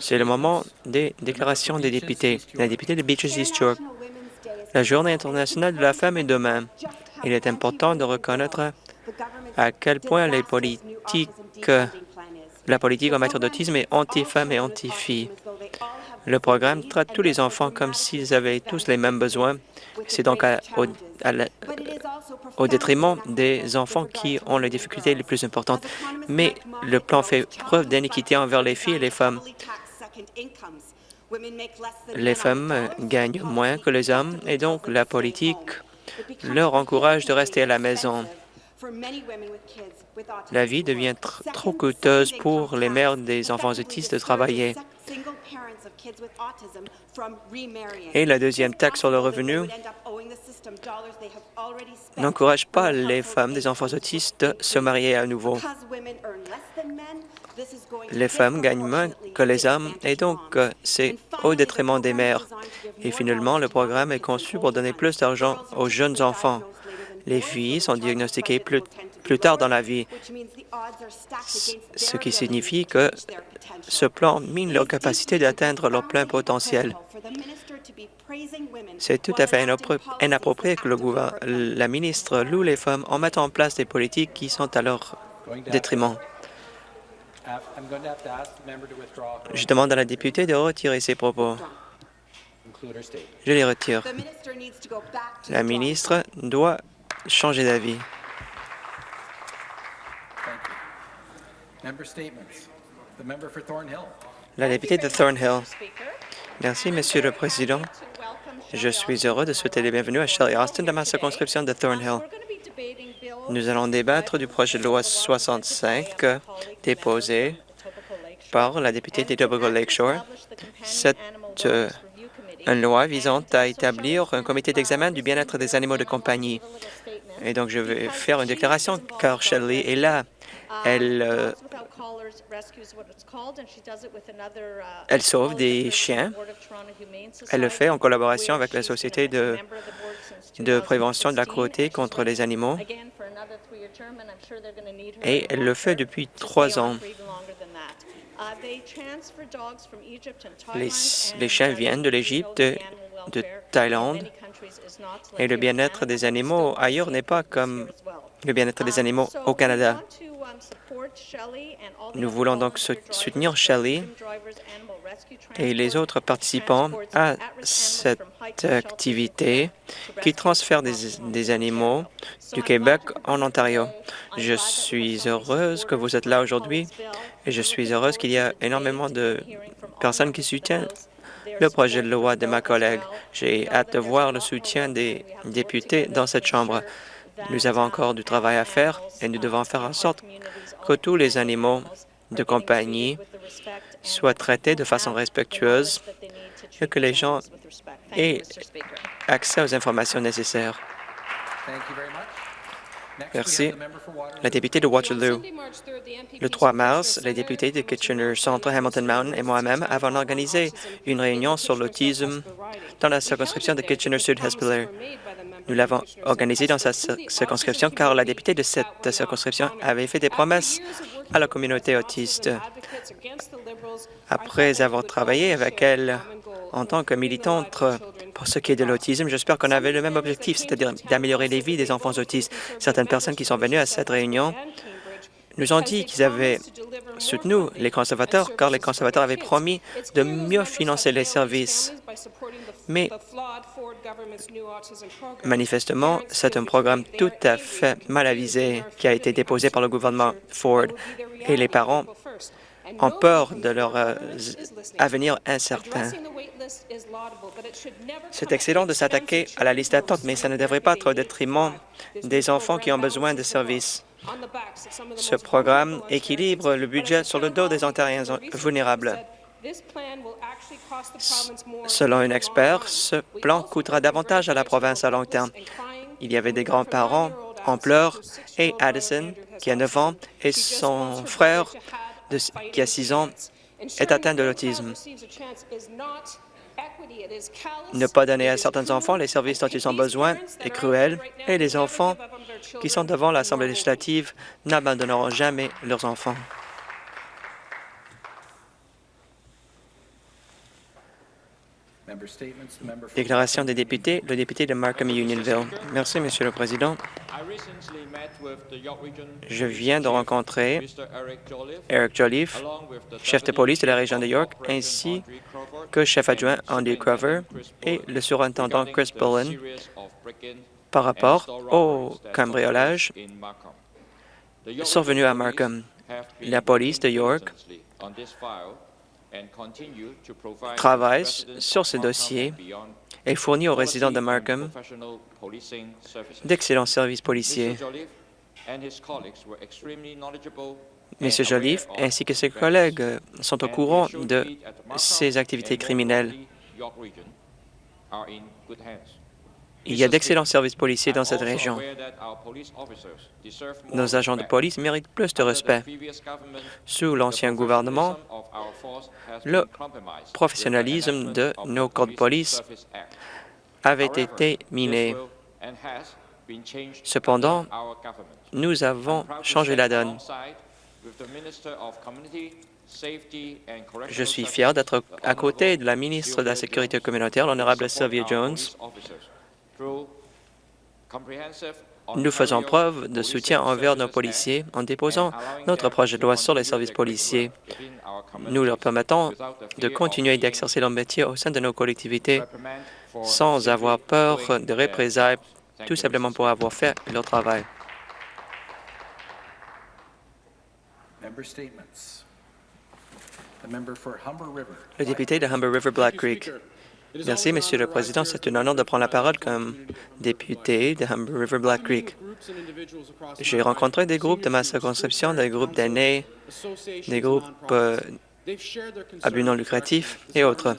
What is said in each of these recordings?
C'est le moment des déclarations des députés. La députée de Beaches East York. La Journée internationale de la femme est demain. Il est important de reconnaître à quel point la politique en matière d'autisme est anti-femme et anti-fille. Le programme traite tous les enfants comme s'ils avaient tous les mêmes besoins. C'est donc au, détriment des enfants qui ont les difficultés les plus importantes. Mais le plan fait preuve d'inéquité envers les filles et les femmes. Les femmes gagnent moins que les hommes et donc la politique leur encourage de rester à la maison. La vie devient trop coûteuse pour les mères des enfants autistes de travailler. Et la deuxième taxe sur le revenu n'encourage pas les femmes des enfants autistes à se marier à nouveau. Les femmes gagnent moins que les hommes et donc euh, c'est au détriment des mères. Et finalement, le programme est conçu pour donner plus d'argent aux jeunes enfants. Les filles sont diagnostiquées plus, tard dans la vie, ce qui signifie que ce plan mine leur capacité d'atteindre leur plein potentiel. C'est tout à fait inapproprié que le la ministre loue les femmes en mettant en place des politiques qui sont à leur détriment. Je demande à la députée de retirer ses propos. Je les retire. La ministre doit changer d'avis. La députée de Thornhill. Merci, Monsieur le Président. Je suis heureux de souhaiter les bienvenus à Shelley Austin dans ma circonscription de Thornhill. Nous allons débattre du projet de loi 65 déposé par la députée d'Etobicoke Lakeshore. C'est euh, une loi visant à établir un comité d'examen du bien-être des animaux de compagnie. Et donc, je vais faire une déclaration car Shelley est là. Elle, euh, elle sauve des chiens. Elle le fait en collaboration avec la Société de, de prévention de la cruauté contre les animaux. Et elle le fait depuis trois ans. Les, les chiens viennent de l'Égypte, de Thaïlande, et le bien-être des animaux ailleurs n'est pas comme le bien-être des animaux au Canada. Nous voulons donc soutenir Shelley et les autres participants à cette activité qui transfère des, animaux du Québec en Ontario. Je suis heureuse que vous êtes là aujourd'hui et je suis heureuse qu'il y a énormément de personnes qui soutiennent le projet de loi de ma collègue. J'ai hâte de voir le soutien des députés dans cette Chambre. Nous avons encore du travail à faire et nous devons faire en sorte que tous les animaux de compagnie soient traités de façon respectueuse et que les gens aient accès aux informations nécessaires. Merci. La députée de Waterloo. Le 3 mars, les députés de Kitchener Centre, Hamilton Mountain et moi-même avons organisé une réunion sur l'autisme dans la circonscription de Kitchener-Sud-Hespeler. Nous l'avons organisée dans sa circonscription car la députée de cette circonscription avait fait des promesses à la communauté autiste. Après avoir travaillé avec elle en tant que militante pour ce qui est de l'autisme, j'espère qu'on avait le même objectif, c'est-à-dire d'améliorer les vies des enfants autistes. Certaines personnes qui sont venues à cette réunion nous ont dit qu'ils avaient soutenu les conservateurs car les conservateurs avaient promis de mieux financer les services. Mais manifestement, c'est un programme tout à fait mal avisé qui a été déposé par le gouvernement Ford et les parents ont peur de leur euh, avenir incertain. C'est excellent de s'attaquer à la liste d'attente, mais ça ne devrait pas être au détriment des enfants qui ont besoin de services. Ce programme équilibre le budget sur le dos des Ontariens vulnérables. Selon un expert, ce plan coûtera davantage à la province à long terme. Il y avait des grands-parents en pleurs et Addison, qui a 9 ans, et son frère, qui a 6 ans, est atteint de l'autisme. Ne pas donner à certains enfants les services dont ils ont besoin est cruel, et les enfants qui sont devant l'Assemblée législative n'abandonneront jamais leurs enfants. Déclaration des députés, le député de Markham et Unionville. Merci, Monsieur le Président. Je viens de rencontrer Eric Jolliffe, chef de police de la région de York, ainsi que chef adjoint Andy Crover et le surintendant Chris Bullen par rapport au cambriolage survenu à Markham. La police de York travaille sur ce dossier et fournit aux résidents de Markham d'excellents services policiers. M. Jolliffe ainsi que ses collègues sont au courant de ces activités criminelles. Il y a d'excellents services policiers dans cette région. Nos agents de police méritent plus de respect. Sous l'ancien gouvernement, le professionnalisme de nos corps de police avait été miné. Cependant, nous avons changé la donne. Je suis fier d'être à côté de la ministre de la Sécurité communautaire, l'honorable Sylvia Jones. Nous faisons preuve de soutien envers nos policiers en déposant notre projet de loi sur les services policiers. Nous leur permettons de continuer d'exercer leur métier au sein de nos collectivités sans avoir peur de représailles, tout simplement pour avoir fait leur travail. Le député de Humber River Black Creek. Merci, Monsieur le Président. C'est un honneur de prendre la parole comme député de Humber River Black Creek. J'ai rencontré des groupes de ma circonscription, des groupes d'aînés, des groupes euh, à but non lucratif et autres.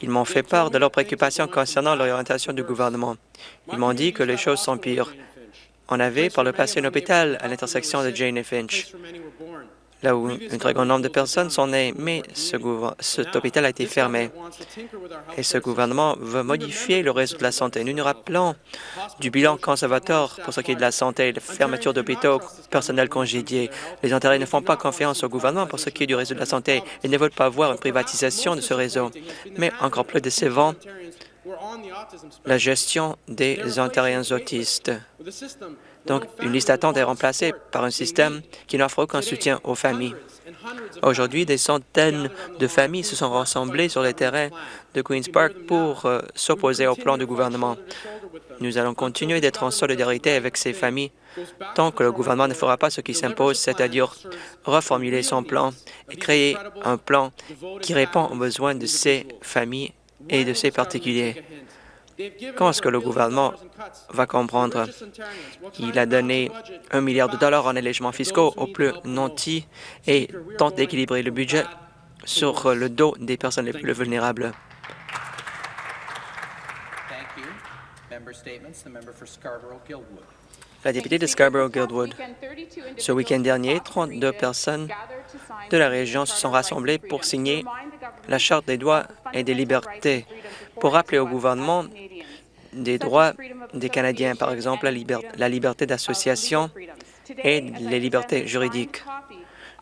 Ils m'ont fait part de leurs préoccupations concernant l'orientation du gouvernement. Ils m'ont dit que les choses sont pires. On avait par le passé un hôpital à l'intersection de Jane et Finch là où un très grand nombre de personnes sont nées, mais ce cet hôpital a été fermé. Et ce gouvernement veut modifier le réseau de la santé. Nous nous rappelons du bilan conservateur pour ce qui est de la santé, la fermeture d'hôpitaux, personnel congédié. Les Ontariens ne font pas confiance au gouvernement pour ce qui est du réseau de la santé et ne veulent pas voir une privatisation de ce réseau. Mais encore plus décevant, la gestion des Ontariens autistes. Donc, une liste d'attente est remplacée par un système qui n'offre aucun soutien aux familles. Aujourd'hui, des centaines de familles se sont rassemblées sur les terrains de Queen's Park pour euh, s'opposer au plan du gouvernement. Nous allons continuer d'être en solidarité avec ces familles tant que le gouvernement ne fera pas ce qui s'impose, c'est-à-dire reformuler son plan et créer un plan qui répond aux besoins de ces familles et de ces particuliers. Quand est-ce que le gouvernement va comprendre? Il a donné un milliard de dollars en allègements fiscaux aux plus nantis et tente d'équilibrer le budget sur le dos des personnes les plus vulnérables? La députée de Scarborough-Guildwood. Ce week-end dernier, 32 personnes de la région se sont rassemblées pour signer la Charte des droits et des libertés pour rappeler au gouvernement des droits des Canadiens, par exemple la, liberté d'association et les libertés juridiques.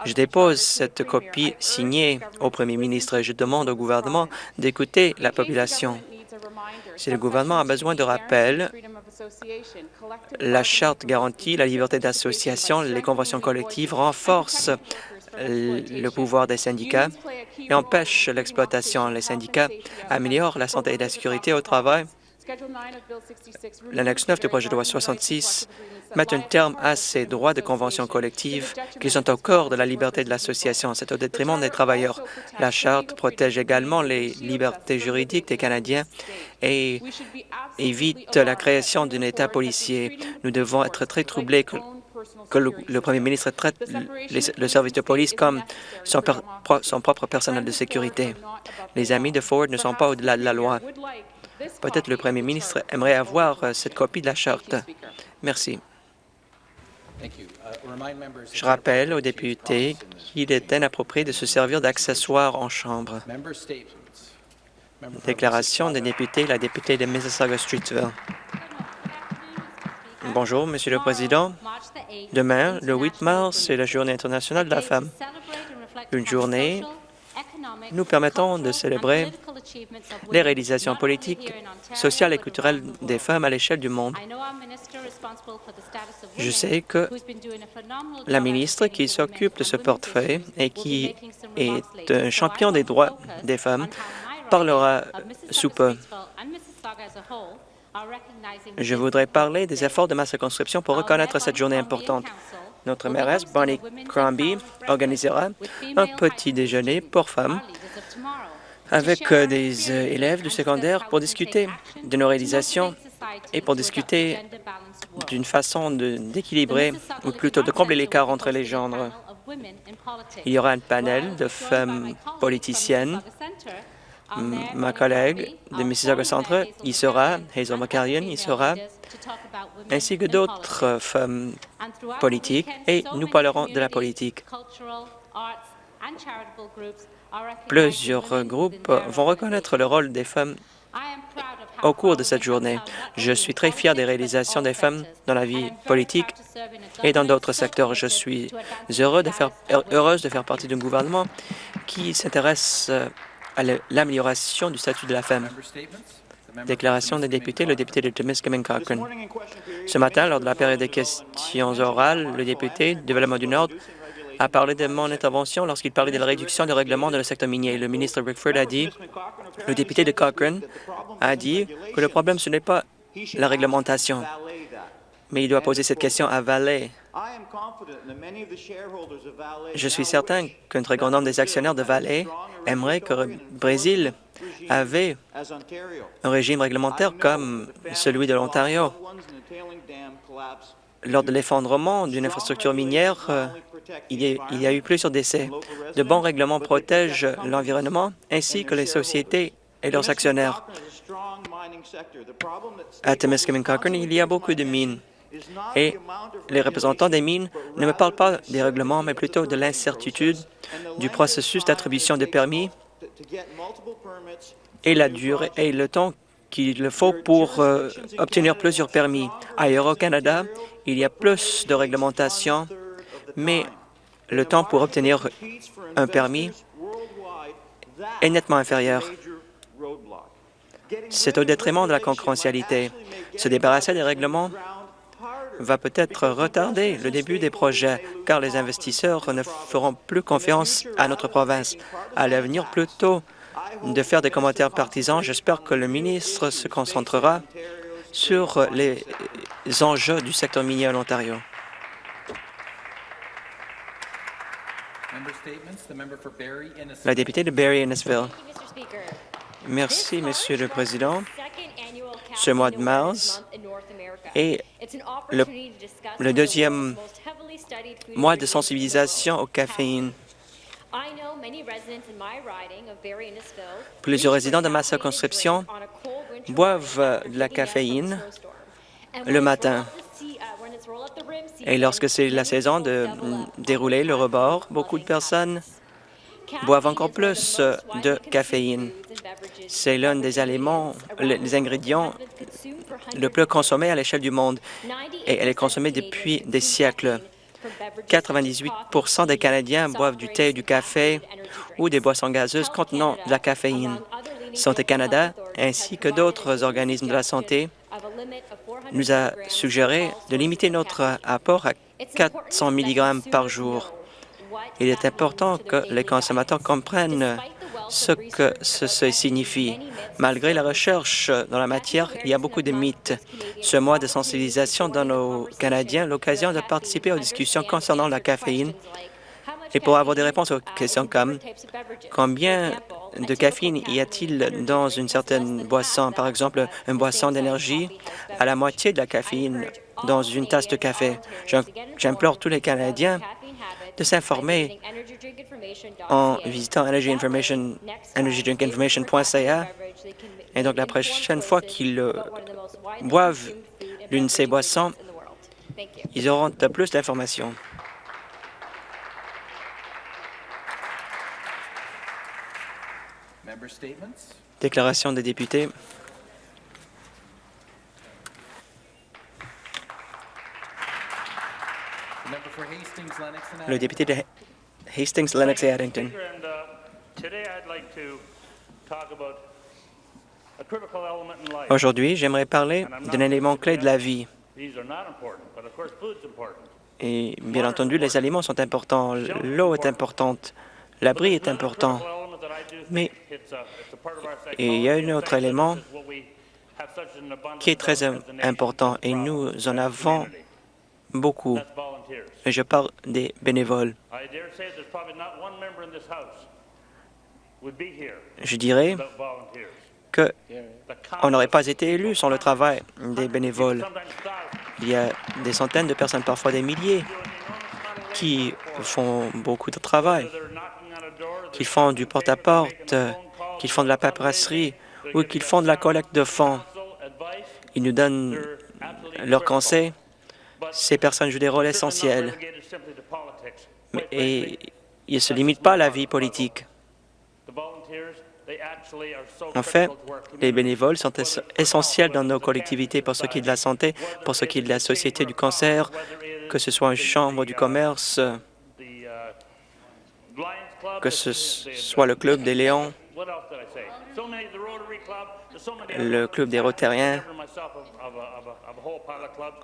Je dépose cette copie signée au premier ministre et je demande au gouvernement d'écouter la population. Si le gouvernement a besoin de rappel, la Charte garantit la liberté d'association, les conventions collectives renforcent le pouvoir des syndicats et empêchent l'exploitation. Les syndicats améliorent la santé et la sécurité au travail. L'annexe 9 du projet de loi 66 met un terme à ces droits de convention collective qui sont au corps de la liberté de l'association. C'est au détriment des travailleurs. La Charte protège également les libertés juridiques des Canadiens et évite la création d'un État policier. Nous devons être très troublés que, le, premier ministre traite le service de police comme son, son propre personnel de sécurité. Les amis de Ford ne sont pas au-delà de la loi. Peut-être le premier ministre aimerait avoir euh, cette copie de la Charte. Merci. Je rappelle aux députés qu'il est inapproprié de se servir d'accessoires en chambre. Déclaration des députés, la députée de Mississauga-Streetsville. Bonjour, Monsieur le Président. Demain, le 8 mars, c'est la Journée internationale de la femme. Une journée nous permettant de célébrer les réalisations politiques, sociales et culturelles des femmes à l'échelle du monde. Je sais que la ministre qui s'occupe de ce portefeuille et qui est un champion des droits des femmes parlera sous peu. Je voudrais parler des efforts de ma circonscription pour reconnaître cette journée importante. Notre mairesse, Bonnie Crombie, organisera un petit déjeuner pour femmes avec euh, des euh, élèves du secondaire pour discuter de nos réalisations et pour discuter d'une façon d'équilibrer, ou plutôt de combler l'écart entre les genres. Il y aura un panel de femmes politiciennes. Ma collègue de Mississauga Centre y sera, Hazel McCallion y sera, ainsi que d'autres femmes politiques, et nous parlerons de la politique. Plusieurs groupes vont reconnaître le rôle des femmes au cours de cette journée. Je suis très fier des réalisations des femmes dans la vie politique et dans d'autres secteurs. Je suis heureuse de faire partie d'un gouvernement qui s'intéresse à l'amélioration du statut de la femme. Déclaration des députés, le député de Temiskaming Cochrane. Ce matin, lors de la période des questions orales, le député du Développement du Nord a parlé de mon intervention lorsqu'il parlait de la réduction des règlements dans le secteur minier. Le ministre Rickford a dit, le député de Cochrane a dit que le problème, ce n'est pas la réglementation, mais il doit poser cette question à Valley. Je suis certain qu'un très grand nombre des actionnaires de Valley aimerait que le Brésil avait un régime réglementaire comme celui de l'Ontario. Lors de l'effondrement d'une infrastructure minière, il y, a, eu plusieurs décès. De bons règlements protègent l'environnement ainsi que les sociétés et leurs actionnaires. À Temiskaming Cochrane, il y a beaucoup de mines. Et les représentants des mines ne me parlent pas des règlements, mais plutôt de l'incertitude du processus d'attribution de permis et la durée et le temps qu'il faut pour euh, obtenir plusieurs permis. Ailleurs au Canada, il y a plus de réglementation, mais le temps pour obtenir un permis est nettement inférieur. C'est au détriment de la concurrentialité. Se débarrasser des règlements va peut-être retarder le début des projets, car les investisseurs ne feront plus confiance à notre province. À l'avenir, plutôt de faire des commentaires partisans, j'espère que le ministre se concentrera sur les enjeux du secteur minier en Ontario. La députée de Barrie-Innisville. Merci, Monsieur le Président. Ce mois de mars est le, deuxième mois de sensibilisation aux caféines. Plusieurs résidents de ma circonscription boivent de la caféine le matin. Et lorsque c'est la saison de dérouler le rebord, beaucoup de personnes boivent encore plus de caféine. C'est l'un des aliments, les ingrédients le plus consommé à l'échelle du monde et elle est consommée depuis des siècles. 98% des Canadiens boivent du thé, du café ou des boissons gazeuses contenant de la caféine. Santé Canada ainsi que d'autres organismes de la santé nous a suggéré de limiter notre apport à 400 mg par jour. Il est important que les consommateurs comprennent ce que ceci signifie. Malgré la recherche dans la matière, il y a beaucoup de mythes. Ce mois de sensibilisation donne aux Canadiens l'occasion de participer aux discussions concernant la caféine et pour avoir des réponses aux questions comme combien de caféine y a-t-il dans une certaine boisson, par exemple une boisson d'énergie à la moitié de la caféine dans une tasse de café. J'implore tous les Canadiens de s'informer en visitant energydrinkinformation.ca. Et donc, la prochaine fois qu'ils boivent l'une de ces boissons, ils auront plus d'informations. Déclaration des députés. Le député de Hastings, Lennox et Addington. Aujourd'hui, j'aimerais parler d'un élément clé de la vie. Et bien entendu, les aliments sont importants, l'eau est importante, l'abri est important. Mais il y a un autre élément qui est très important et nous en avons beaucoup. Je parle des bénévoles. Je dirais qu'on n'aurait pas été élu sans le travail des bénévoles. Il y a des centaines de personnes, parfois des milliers, qui font beaucoup de travail, qui font du porte-à-porte, qui font de la paperasserie ou qui font de la collecte de fonds. Ils nous donnent leurs conseils. Ces personnes jouent des rôles essentiels. Et ils ne se limitent pas à la vie politique. En fait, les bénévoles sont essentiels dans nos collectivités pour ce qui est de la santé, pour ce qui est de la Société du cancer, que ce soit une chambre du commerce, que ce soit le Club des Léons, le Club des Rotariens.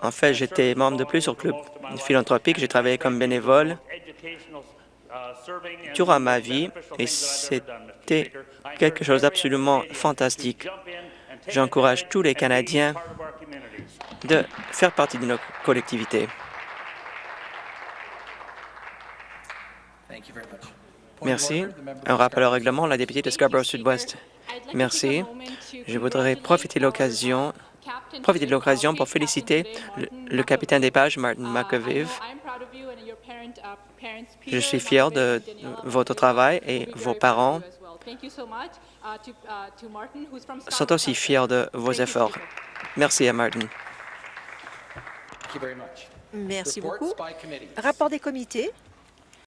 En fait, j'étais membre de plusieurs clubs philanthropiques. J'ai travaillé comme bénévole durant ma vie et c'était quelque chose d'absolument fantastique. J'encourage tous les Canadiens de faire partie de nos collectivités. Merci. Un rappel au règlement, la députée de Scarborough-Sud-Ouest. Merci. Je voudrais profiter de l'occasion profiter de l'occasion pour féliciter le, capitaine des pages, Martin McAviv. Je suis fier de votre travail et vos parents sont aussi fiers de vos efforts. Merci à Martin. Merci beaucoup. Rapport des comités.